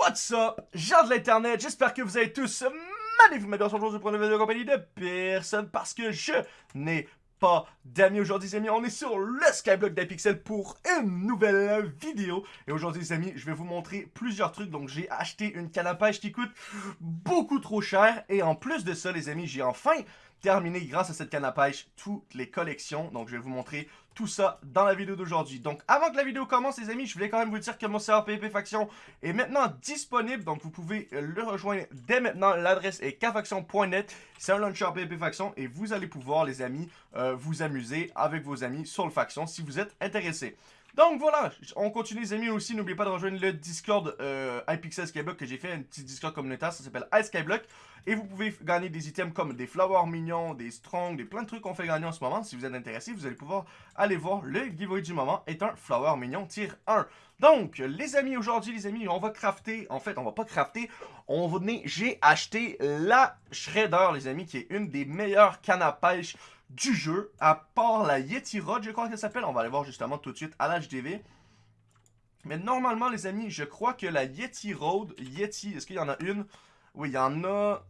What's up, gens de l'internet, j'espère que vous allez tous magnifiquement bien aujourd'hui pour une de compagnie de personne parce que je n'ai pas d'amis. Aujourd'hui les amis, on est sur le Skyblock d'Apixel pour une nouvelle vidéo. Et aujourd'hui les amis, je vais vous montrer plusieurs trucs. Donc j'ai acheté une canne à pêche qui coûte beaucoup trop cher. Et en plus de ça les amis, j'ai enfin terminé grâce à cette canne à pêche toutes les collections. Donc je vais vous montrer tout ça dans la vidéo d'aujourd'hui. Donc avant que la vidéo commence les amis, je voulais quand même vous dire que mon serveur PvP Faction est maintenant disponible. Donc vous pouvez le rejoindre dès maintenant. L'adresse est kfaction.net. C'est un launcher PvP Faction et vous allez pouvoir les amis euh, vous amuser avec vos amis sur le Faction si vous êtes intéressés. Donc voilà, on continue les amis aussi, n'oubliez pas de rejoindre le Discord euh, iPixel Skyblock que j'ai fait, un petit Discord communautaire, ça s'appelle iSkyblock. Et vous pouvez gagner des items comme des flowers mignons, des strong, des plein de trucs qu'on fait gagner en ce moment. Si vous êtes intéressé, vous allez pouvoir aller voir le giveaway du moment est un flower mignon tier 1. Donc, les amis, aujourd'hui, les amis, on va crafter, en fait, on va pas crafter, on j'ai acheté la Shredder, les amis, qui est une des meilleures cannes à pêche du jeu, à part la Yeti Rod, je crois qu'elle s'appelle. On va aller voir justement tout de suite à l'HDV. Mais normalement, les amis, je crois que la Yeti Road, Yeti, est-ce qu'il y en a une? Oui, il y en a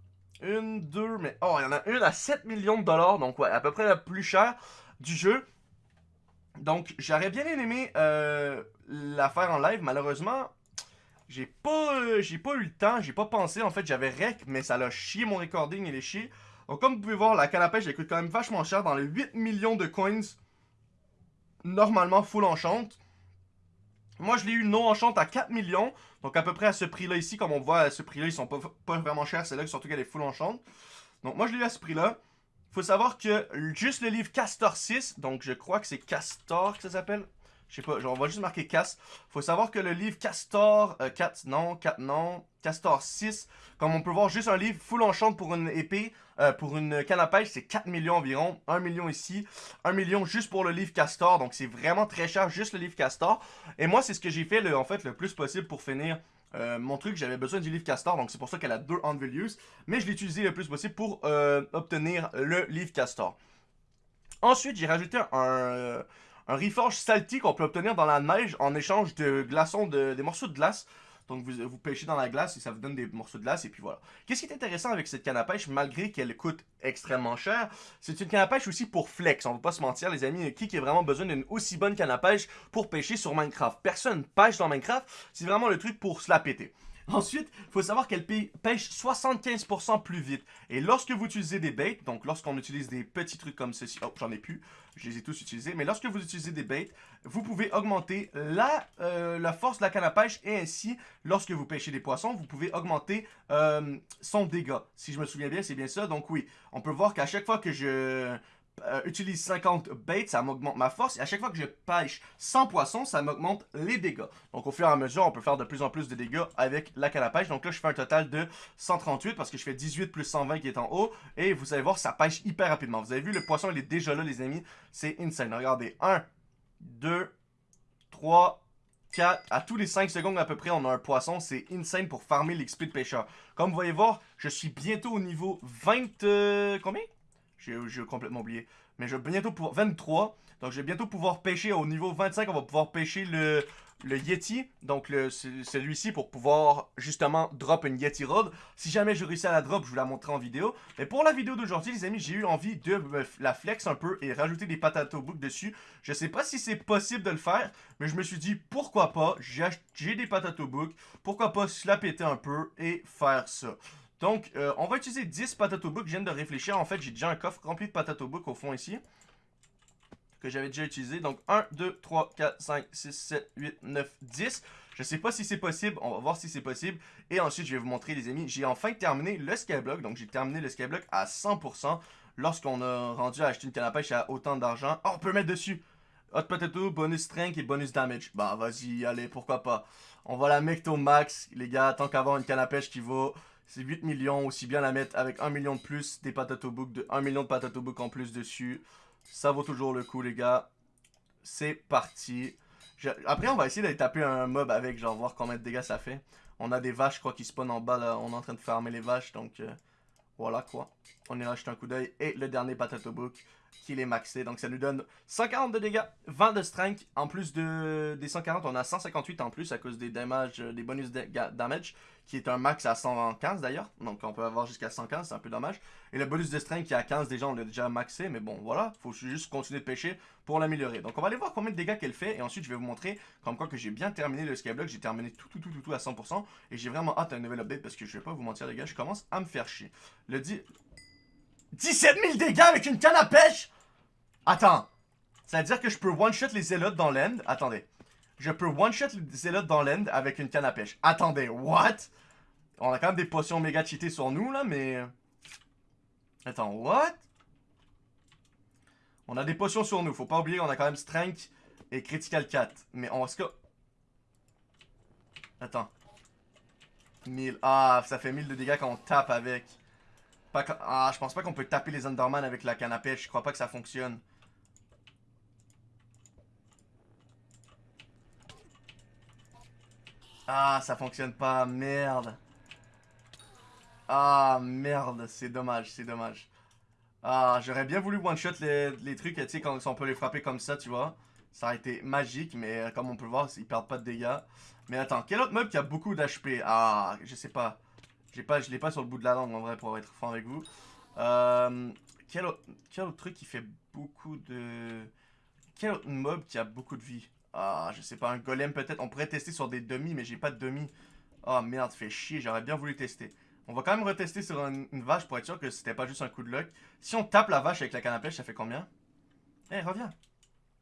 une, deux, mais... Oh, il y en a une à 7 millions de dollars, donc ouais, à peu près la plus chère du jeu. Donc, j'aurais bien aimé euh, la faire en live, malheureusement, j'ai pas, euh, j'ai pas eu le temps, j'ai pas pensé, en fait, j'avais rec, mais ça l'a chié mon recording, il est chié. Donc comme vous pouvez voir, la canne elle coûte quand même vachement cher, dans les 8 millions de coins, normalement full enchant. Moi, je l'ai eu non enchant à 4 millions, donc à peu près à ce prix-là ici, comme on voit, à ce prix-là, ils sont pas, vraiment chers, c'est là surtout qu'elle est full enchant. Donc moi, je l'ai eu à ce prix-là. Faut savoir que juste le livre Castor 6, donc je crois que c'est Castor que ça s'appelle, je sais pas, on va juste marquer Cast. Faut savoir que le livre Castor, 4 euh, non, 4 non, Castor 6, comme on peut voir, juste un livre full enchant pour une épée, euh, pour une canne à pêche, c'est 4 millions environ. 1 million ici, 1 million juste pour le livre Castor, donc c'est vraiment très cher, juste le livre Castor. Et moi, c'est ce que j'ai fait, le, en fait, le plus possible pour finir euh, mon truc, j'avais besoin du livre Castor, donc c'est pour ça qu'elle a deux on values. Mais je l'ai utilisé le plus possible pour obtenir le livre Castor. Ensuite, j'ai rajouté un, un Reforge Salty qu'on peut obtenir dans la neige en échange de glaçons, de, des morceaux de glace. Donc vous, vous pêchez dans la glace et ça vous donne des morceaux de glace et puis voilà. Qu'est-ce qui est intéressant avec cette canne à pêche, malgré qu'elle coûte extrêmement cher, c'est une canne à pêche aussi pour flex, on va pas se mentir les amis, qui qui vraiment besoin d'une aussi bonne canne à pêche pour pêcher sur Minecraft? Personne pêche dans Minecraft, c'est vraiment le truc pour se la péter. Ensuite, il faut savoir qu'elle pêche 75% plus vite. Et lorsque vous utilisez des baits, donc lorsqu'on utilise des petits trucs comme ceci, oh j'en ai plus, je les ai tous utilisés, mais lorsque vous utilisez des baits, vous pouvez augmenter la, euh, la force de la canne à pêche et ainsi, lorsque vous pêchez des poissons, vous pouvez augmenter euh, son dégât. Si je me souviens bien, c'est bien ça. Donc oui, on peut voir qu'à chaque fois que je euh, utilise 50 baits, ça m'augmente ma force. Et à chaque fois que je pêche 100 poissons, ça m'augmente les dégâts. Donc au fur et à mesure, on peut faire de plus en plus de dégâts avec la canne à pêche. Donc là, je fais un total de 138 parce que je fais 18 plus 120 qui est en haut. Et vous allez voir, ça pêche hyper rapidement. Vous avez vu, le poisson, il est déjà là, les amis. C'est insane. Regardez, 1, 2, 3, 4, à tous les 5 secondes à peu près, on a un poisson. C'est insane pour farmer l'XP de pêcheur. Comme vous voyez voir, je suis bientôt au niveau 20... Euh, combien? J'ai complètement oublié. Mais je vais bientôt pouvoir... 23. Donc, je vais bientôt pouvoir pêcher au niveau 25. On va pouvoir pêcher le, Yeti. Donc, celui-ci pour pouvoir, justement, drop une Yeti Rod. Si jamais je réussis à la drop, je vous la montrerai en vidéo. Mais pour la vidéo d'aujourd'hui, les amis, j'ai eu envie de la flex un peu et rajouter des patates au book dessus. Je sais pas si c'est possible de le faire, mais je me suis dit, pourquoi pas, j'ai des patates au book. Pourquoi pas se la péter un peu et faire ça. Donc, euh, on va utiliser 10 Potato Book. Je viens de réfléchir. En fait, j'ai déjà un coffre rempli de Potato Book au fond ici. Que j'avais déjà utilisé. Donc, 1, 2, 3, 4, 5, 6, 7, 8, 9, 10. Je sais pas si c'est possible. On va voir si c'est possible. Et ensuite, je vais vous montrer, les amis. J'ai enfin terminé le Skyblock. Donc, j'ai terminé le Skyblock à 100%. Lorsqu'on a rendu à acheter une canne à pêche à autant d'argent. Oh, on peut mettre dessus. Hot Potato, bonus strength et bonus damage. Bah, vas-y, allez, pourquoi pas. On va la au max, les gars. Tant qu'avoir une canne à pêche qui vaut c'est 8 millions, aussi bien la mettre avec 1 million de plus, des patato book, de 1 million de patato book en plus dessus. Ça vaut toujours le coup, les gars. C'est parti. Après, on va essayer d'aller taper un mob avec, genre, voir combien de dégâts ça fait. On a des vaches, je crois, qui spawnent en bas, là. On est en train de farmer les vaches, donc... Euh, voilà, quoi. On ira jeter un coup d'œil. Et le dernier Potato Book qu'il est maxé. Donc ça nous donne 140 de dégâts, 20 de strength. En plus de, des 140, on a 158 en plus à cause des, damage, des bonus damage, qui est un max à 115 d'ailleurs. Donc on peut avoir jusqu'à 115, c'est un peu dommage. Et le bonus de strength qui est à 15 déjà, on l'a déjà maxé. Mais bon, voilà, faut juste continuer de pêcher pour l'améliorer. Donc on va aller voir combien de dégâts qu'elle fait. Et ensuite, je vais vous montrer comme quoi que j'ai bien terminé le skyblock. J'ai terminé tout, tout, tout, tout, tout à 100%. Et j'ai vraiment hâte à un nouvel update parce que je vais pas vous mentir les gars, je commence à me faire chier. Le dit... 17 000 dégâts avec une canne à pêche? Attends. Ça veut dire que je peux one-shot les zélotes dans l'end? Attendez. Je peux one-shot les zélotes dans l'end avec une canne à pêche. Attendez, what? On a quand même des potions méga cheatées sur nous, là, mais... Attends, what? On a des potions sur nous. Faut pas oublier, on a quand même Strength et Critical 4. Mais on va se... Attends. 1000. Ah, ça fait 1000 de dégâts quand on tape avec. Ah, je pense pas qu'on peut taper les Underman avec la canne à pêche. Je crois pas que ça fonctionne. Ah, ça fonctionne pas. Merde. Ah, merde. C'est dommage, c'est dommage. Ah, j'aurais bien voulu one-shot les, trucs, tu sais, quand on peut les frapper comme ça, tu vois. Ça aurait été magique, mais euh, comme on peut voir, ils perdent pas de dégâts. Mais attends, quel autre mob qui a beaucoup d'HP Ah, je sais pas. Pas, je l'ai pas sur le bout de la langue en vrai pour être franc avec vous. Euh, quel, autre, quel, autre, truc qui fait beaucoup de... Quel autre mob qui a beaucoup de vie? Ah, je sais pas, un golem peut-être. On pourrait tester sur des demi, mais j'ai pas de demi. Oh merde, fait chier, j'aurais bien voulu tester. On va quand même retester sur une, vache pour être sûr que c'était pas juste un coup de luck. Si on tape la vache avec la canne à pêche, ça fait combien? Eh, reviens.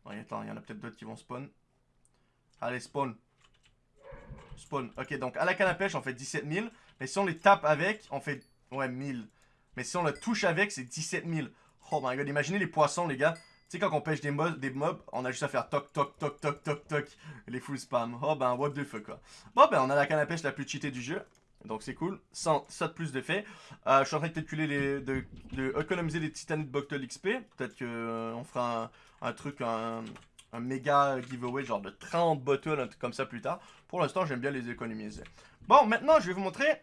attends, il y en a peut-être d'autres qui vont spawn. Allez, spawn. Spawn. Ok, donc à la canne à pêche, on fait 17 000. Mais si on les tape avec, on fait... Ouais, 1000. Mais si on le touche avec, c'est 17 000. Oh my god, imaginez les poissons, les gars. Tu sais, quand on pêche des, mobs, des mobs, on a juste à faire toc, toc, toc, toc, toc, toc. Les full spam. Oh ben, what the fuck, quoi. Bon, ben, on a la canne à pêche la plus cheatée du jeu. Donc c'est cool. Sans, ça de plus de fait. Euh, je suis en train de calculer les, de, de économiser les titanites Boctol XP. Peut-être qu'on euh, fera un, truc, un, un, méga giveaway, genre de 30 bottles, un truc comme ça plus tard. Pour l'instant, j'aime bien les économiser. Bon, maintenant, je vais vous montrer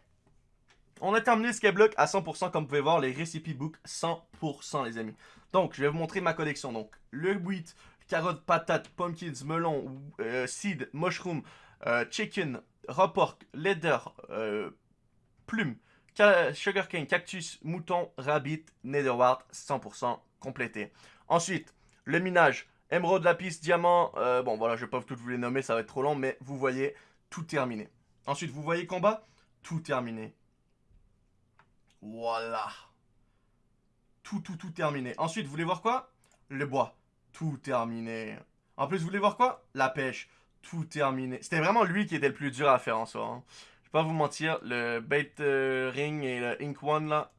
on a terminé le Skyblock à 100%, comme vous pouvez voir, les recipe books 100% les amis. Donc, je vais vous montrer ma collection. Donc, le wheat, carotte, patate, pumpkins, melon, euh, seed, mushroom, euh, chicken, raw pork, leather, euh, plume, sugarcane, cactus, mouton, rabbit, netherwart, 100% complété. Ensuite, le minage, émeraude, lapis, diamant, bon voilà, je vais pas tout vous les nommer, ça va être trop long, mais vous voyez, tout terminé. Ensuite, vous voyez combat, tout terminé. Voilà. Tout, tout, tout terminé. Ensuite, vous voulez voir quoi? Le bois. Tout terminé. En plus, vous voulez voir quoi? La pêche. Tout terminé. C'était vraiment lui qui était le plus dur à faire en soi. Hein. Je vais pas vous mentir, le bait euh, ring et le ink one là,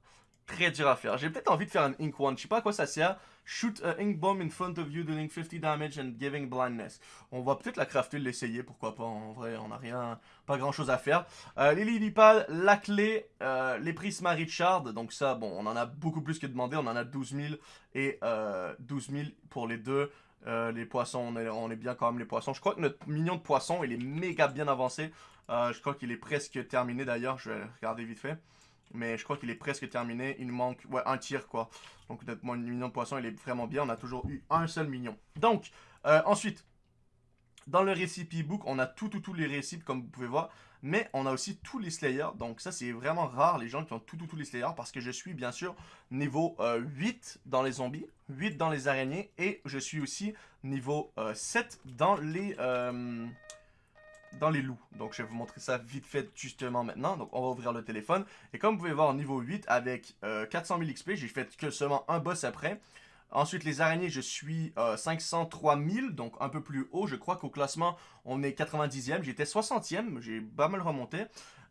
très dur à faire. J'ai peut-être envie de faire un ink one. Je sais pas à quoi ça sert. Shoot a ink bomb in front of you dealing 50 damage and giving blindness. On va peut-être la crafter, l'essayer, pourquoi pas. En vrai, on n'a rien, pas grand chose à faire. Euh, les Lilipal, la clé, euh, les Prisma Richard. Donc ça, bon, on en a beaucoup plus que demandé. On en a 12 000 et euh, 12 000 pour les deux. Euh, les poissons, on est, on est, bien quand même les poissons. Je crois que notre mignon de poisson, il est méga bien avancé. Euh, je crois qu'il est presque terminé d'ailleurs. Je vais regarder vite fait. Mais je crois qu'il est presque terminé. Il nous manque un tir, quoi. Donc notre mignon de poisson, il est vraiment bien. On a toujours eu un seul mignon. Donc, euh, ensuite, dans le recipe book, on a tout, tout, tous les récipes, comme vous pouvez voir. Mais on a aussi tous les slayers. Donc ça, c'est vraiment rare, les gens qui ont tout, tout, tous les slayers. Parce que je suis, bien sûr, niveau 8 euh, dans les zombies, 8 dans les araignées. Et je suis aussi niveau 7 euh, dans les dans les loups. Donc je vais vous montrer ça vite fait justement maintenant. Donc on va ouvrir le téléphone. Et comme vous pouvez voir, niveau 8 avec 400 000 XP, j'ai fait que seulement un boss après. Ensuite, les araignées, je suis 503 000, donc un peu plus haut. Je crois qu'au classement, on est 90e. J'étais 60e, j'ai pas mal remonté.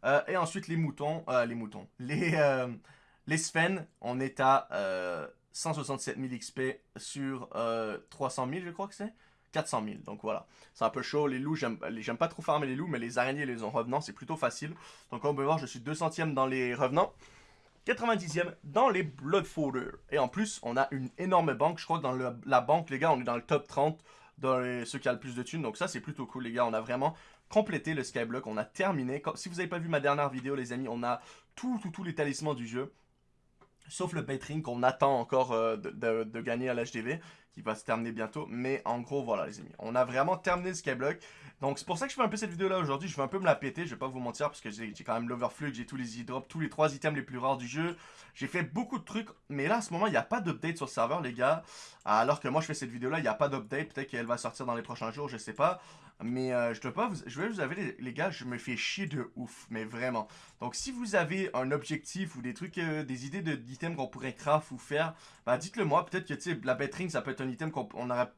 Euh, et ensuite, les moutons, euh, les moutons, les, euh, les on est à 167 000 XP sur 300 000, je crois que c'est. 400 000. Donc voilà, c'est un peu chaud. Les loups, j'aime pas trop farmer les loups, mais les araignées et les revenants, c'est plutôt facile. Donc comme on peut voir, je suis 200ème dans les revenants. 90e dans les Blood Et en plus, on a une énorme banque. Je crois que dans la banque, les gars, on est dans le top 30 dans ceux qui ont le plus de thunes. Donc ça, c'est plutôt cool, les gars. On a vraiment complété le Skyblock. On a terminé. si vous n'avez pas vu ma dernière vidéo, les amis, on a tous tout, tout les talismans du jeu. Sauf le Baitring qu'on attend encore euh, de, gagner à l'HDV, qui va se terminer bientôt. Mais en gros, voilà les amis, on a vraiment terminé le Skyblock. Donc c'est pour ça que je fais un peu cette vidéo là aujourd'hui, je vais un peu me la péter, je vais pas vous mentir, parce que j'ai quand même l'Overflux, j'ai tous les e-drops, tous les trois items les plus rares du jeu. J'ai fait beaucoup de trucs, mais là, à ce moment, il n'y a pas d'update sur le serveur, les gars. Alors que moi, je fais cette vidéo-là, il n'y a pas d'update. Peut-être qu'elle va sortir dans les prochains jours, je sais pas. Mais euh, je dois pas vous... Je vais vous avouer, les, gars, je me fais chier de ouf, mais vraiment. Donc, si vous avez un objectif ou des trucs, euh, des idées d'items qu'on pourrait craft ou faire, bah, dites-le moi. Peut-être que, tu sais, la betting, ça peut être un item qu'on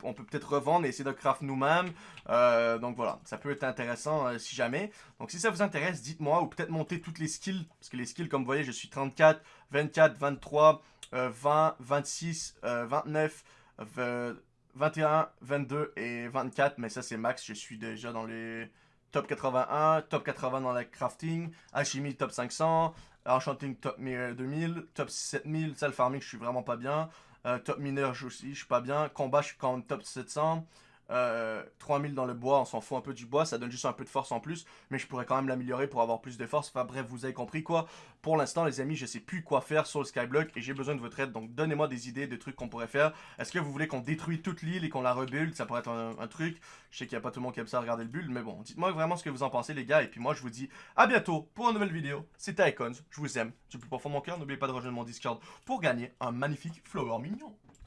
on peut peut-être revendre et essayer de craft nous-mêmes. Euh, donc, voilà, ça peut être intéressant si jamais. Donc, si ça vous intéresse, dites-moi ou peut-être monter toutes les skills. Parce que les skills, comme vous voyez, je suis 34, 24, 23, 20, 26, 29, 21, 22 et 24. Mais ça, c'est max. Je suis déjà dans les top 81, top 80 dans la crafting, alchimie top 500, enchanting top 2000, top 7000, ça le farming, je suis vraiment pas bien. Euh, top mineur, aussi, je suis pas bien. Combat, je suis quand même top 700. 3000 euh, dans le bois, on s'en fout un peu du bois, ça donne juste un peu de force en plus, mais je pourrais quand même l'améliorer pour avoir plus de force. Enfin bref, vous avez compris quoi. Pour l'instant, les amis, je sais plus quoi faire sur le Skyblock et j'ai besoin de votre aide, donc donnez-moi des idées de trucs qu'on pourrait faire. Est-ce que vous voulez qu'on détruise toute l'île et qu'on la rebuild? Ça pourrait être un, truc. Je sais qu'il n'y a pas tout le monde qui aime ça regarder le build, mais bon, dites-moi vraiment ce que vous en pensez, les gars, et puis moi, je vous dis à bientôt pour une nouvelle vidéo. C'était Icons, je vous aime, du plus profond mon cœur, n'oubliez pas de rejoindre mon Discord pour gagner un magnifique flower mignon.